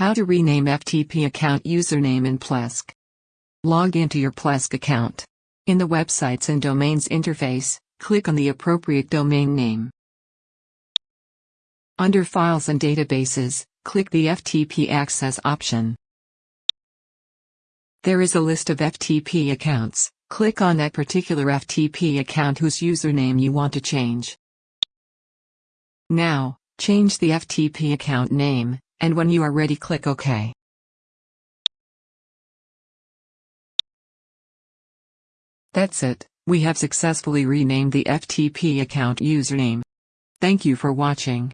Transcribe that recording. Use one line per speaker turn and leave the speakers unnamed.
How to rename FTP account username in Plesk. Log into your Plesk account. In the Websites and Domains interface, click on the appropriate domain name. Under Files and Databases, click the FTP Access option. There is a list of FTP accounts. Click on that particular FTP account whose username you want to change. Now, change the FTP account name, and when you are ready click OK. That's it, we have successfully renamed the FTP account username. Thank you for watching.